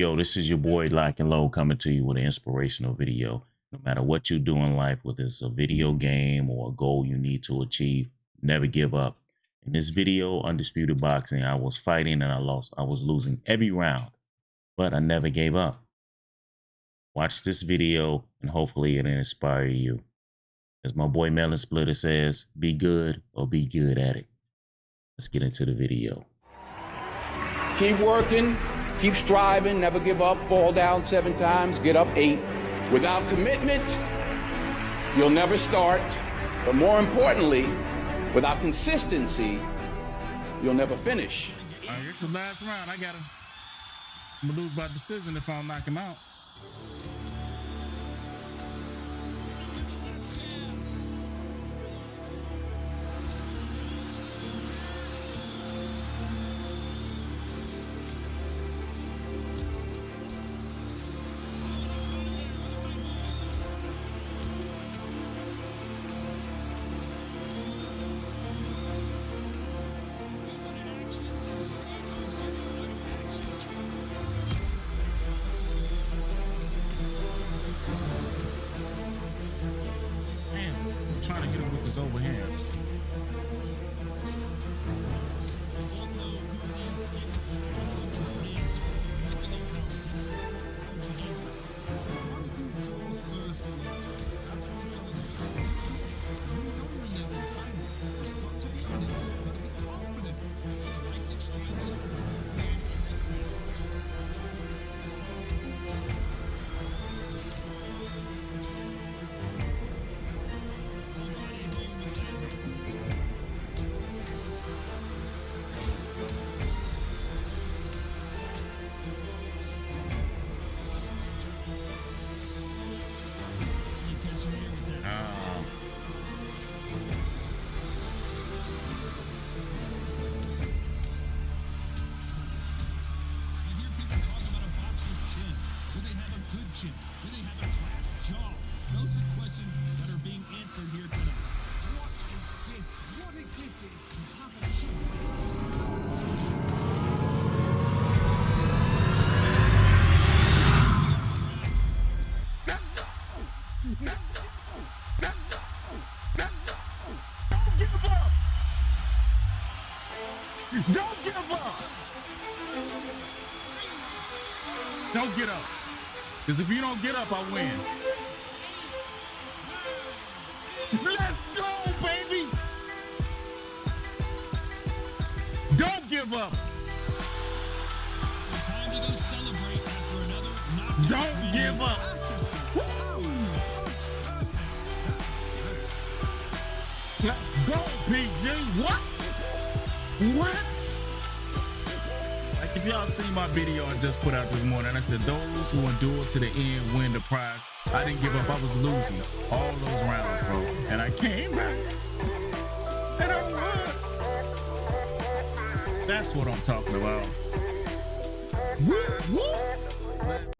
Yo, this is your boy Lock and Low coming to you with an inspirational video. No matter what you do in life, whether it's a video game or a goal you need to achieve, never give up. In this video, Undisputed Boxing, I was fighting and I lost. I was losing every round, but I never gave up. Watch this video and hopefully it'll inspire you. As my boy Melon Splitter says, be good or be good at it. Let's get into the video. Keep working, keep striving, never give up, fall down seven times, get up eight. Without commitment, you'll never start. But more importantly, without consistency, you'll never finish. All right, it's the last round. I got him. I'm gonna lose by decision if I don't knock him out. Trying to get have a good chin? Do they have a glass jaw? Those are questions that are being answered here tonight. What a gift. What a gift it is to have a chin. Don't give up! Don't give up! Don't get up. Because if you don't get up, I win. Let's go, baby! Don't give up! Don't give up! Let's go, PG. What? What? If y'all seen my video I just put out this morning, I said those who endure to the end win the prize. I didn't give up. I was losing all those rounds, bro. And I came back. And I won. That's what I'm talking about. Woo, woo.